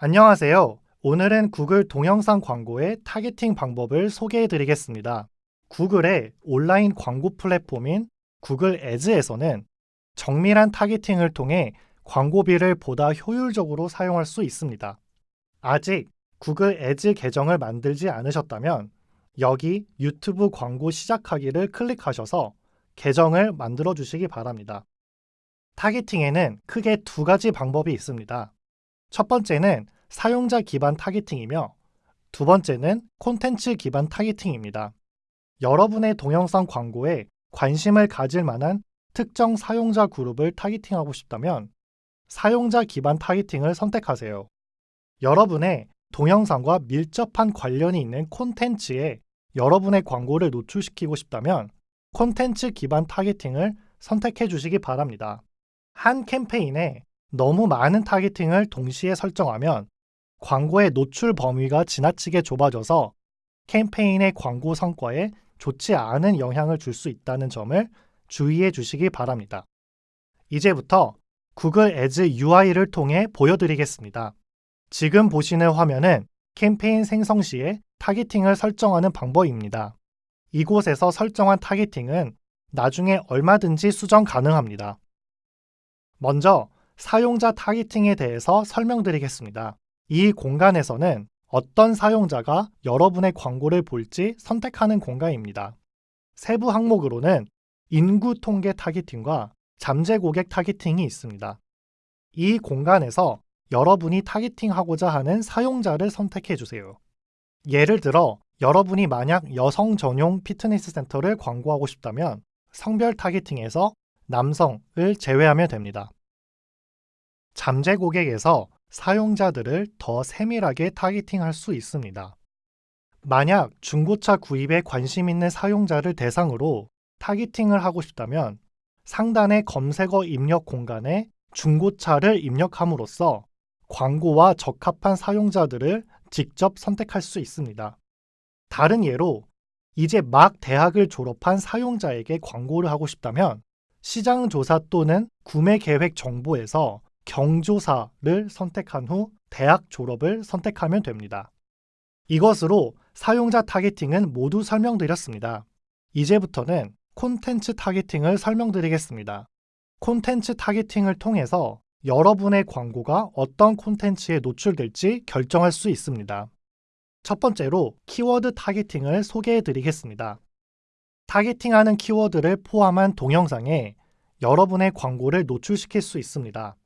안녕하세요. 오늘은 구글 동영상 광고의 targeting 방법을 소개해 드리겠습니다. 구글의 온라인 광고 플랫폼인 구글 Ads에서는 정밀한 targeting을 통해 광고비를 보다 효율적으로 사용할 수 있습니다. 아직 구글 Ads 계정을 만들지 않으셨다면 여기 유튜브 광고 시작하기를 클릭하셔서 계정을 만들어 주시기 바랍니다. targeting에는 크게 두 가지 방법이 있습니다. 첫 번째는 사용자 기반 targeting이며 두 번째는 콘텐츠 기반 targeting입니다. 여러분의 동영상 광고에 관심을 가질 만한 특정 사용자 그룹을 targeting하고 싶다면 사용자 기반 targeting을 선택하세요. 여러분의 동영상과 밀접한 관련이 있는 콘텐츠에 여러분의 광고를 노출시키고 싶다면 콘텐츠 기반 타겟팅을 선택해 주시기 바랍니다. 한 캠페인에 너무 많은 타겟팅을 동시에 설정하면 광고의 노출 범위가 지나치게 좁아져서 캠페인의 광고 성과에 좋지 않은 영향을 줄 수 있다는 점을 주의해 주시기 바랍니다. 이제부터 Google Ads UI를 통해 보여드리겠습니다. 지금 보시는 화면은 캠페인 생성 시에 타겟팅을 설정하는 방법입니다. 이곳에서 설정한 타겟팅은 나중에 얼마든지 수정 가능합니다. 먼저 사용자 타겟팅에 대해서 설명드리겠습니다. 이 공간에서는 어떤 사용자가 여러분의 광고를 볼지 선택하는 공간입니다. 세부 항목으로는 인구 통계 타겟팅과 잠재 고객 타겟팅이 있습니다. 이 공간에서 여러분이 타겟팅하고자 하는 사용자를 선택해 주세요. 예를 들어 여러분이 만약 여성 전용 피트니스 센터를 광고하고 싶다면 성별 타겟팅에서 남성을 제외하면 됩니다. 잠재 고객에서 사용자들을 더 세밀하게 타겟팅할 수 있습니다. 만약 중고차 구입에 관심 있는 사용자를 대상으로 타겟팅을 하고 싶다면 상단의 검색어 입력 공간에 중고차를 입력함으로써 광고와 적합한 사용자들을 직접 선택할 수 있습니다. 다른 예로 이제 막 대학을 졸업한 사용자에게 광고를 하고 싶다면 시장 조사 또는 구매 계획 정보에서 경조사를 선택한 후 대학 졸업을 선택하면 됩니다. 이것으로 사용자 타겟팅은 모두 설명드렸습니다. 이제부터는 콘텐츠 타겟팅을 설명드리겠습니다. 콘텐츠 타겟팅을 통해서 여러분의 광고가 어떤 콘텐츠에 노출될지 결정할 수 있습니다. 첫 번째로 키워드 타겟팅을 소개해 드리겠습니다. 타겟팅하는 키워드를 포함한 동영상에 여러분의 광고를 노출시킬 수 있습니다.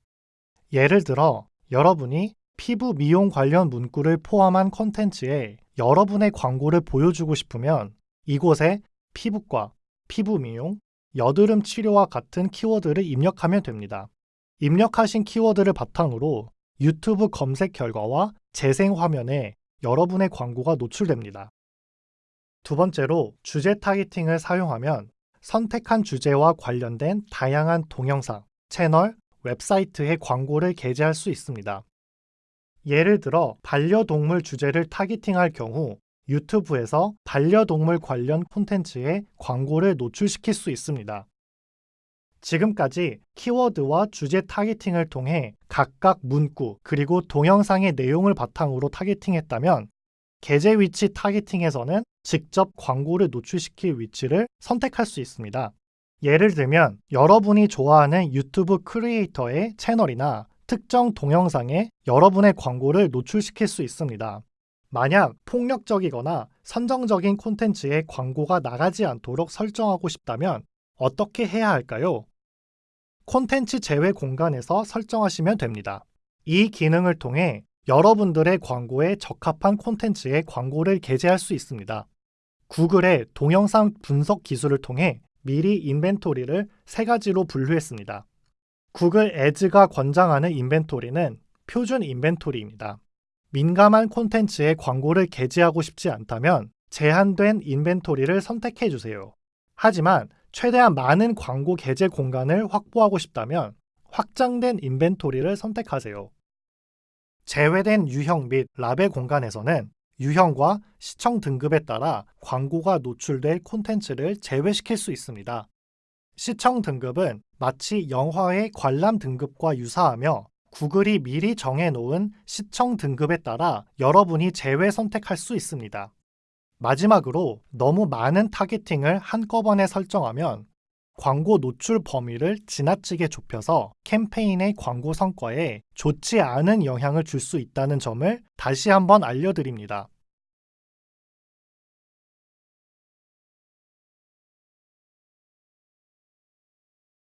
예를 들어 여러분이 피부 미용 관련 문구를 포함한 콘텐츠에 여러분의 광고를 보여주고 싶으면 이곳에 피부과, 피부 미용, 여드름 치료와 같은 키워드를 입력하면 됩니다. 입력하신 키워드를 바탕으로 유튜브 검색 결과와 재생 화면에 여러분의 광고가 노출됩니다. 두 번째로 주제 타겟팅을 사용하면 선택한 주제와 관련된 다양한 동영상, 채널, 웹사이트에 광고를 게재할 수 있습니다. 예를 들어 반려동물 주제를 타깃팅할 경우 유튜브에서 반려동물 관련 콘텐츠에 광고를 노출시킬 수 있습니다. 지금까지 키워드와 주제 타겟팅을 통해 각각 문구 그리고 동영상의 내용을 바탕으로 타겟팅했다면 게재 위치 타겟팅에서는 직접 광고를 노출시킬 위치를 선택할 수 있습니다. 예를 들면 여러분이 좋아하는 유튜브 크리에이터의 채널이나 특정 동영상에 여러분의 광고를 노출시킬 수 있습니다. 만약 폭력적이거나 선정적인 콘텐츠에 광고가 나가지 않도록 설정하고 싶다면 어떻게 해야 할까요? 콘텐츠 제외 공간에서 설정하시면 됩니다. 이 기능을 통해 여러분들의 광고에 적합한 콘텐츠에 광고를 게재할 수 있습니다. 구글의 동영상 분석 기술을 통해 미리 인벤토리를 세 가지로 분류했습니다. 구글 애즈가 권장하는 인벤토리는 표준 인벤토리입니다. 민감한 콘텐츠에 광고를 게재하고 싶지 않다면 제한된 인벤토리를 선택해 주세요. 하지만 최대한 많은 광고 게재 공간을 확보하고 싶다면 확장된 인벤토리를 선택하세요. 제외된 유형 및 라벨 공간에서는 유형과 시청 등급에 따라 광고가 노출될 콘텐츠를 제외시킬 수 있습니다. 시청 등급은 마치 영화의 관람 등급과 유사하며 구글이 미리 정해놓은 시청 등급에 따라 여러분이 제외 선택할 수 있습니다. 마지막으로 너무 많은 타겟팅을 한꺼번에 설정하면 광고 노출 범위를 지나치게 좁혀서 캠페인의 광고 성과에 좋지 않은 영향을 줄 수 있다는 점을 다시 한번 알려드립니다.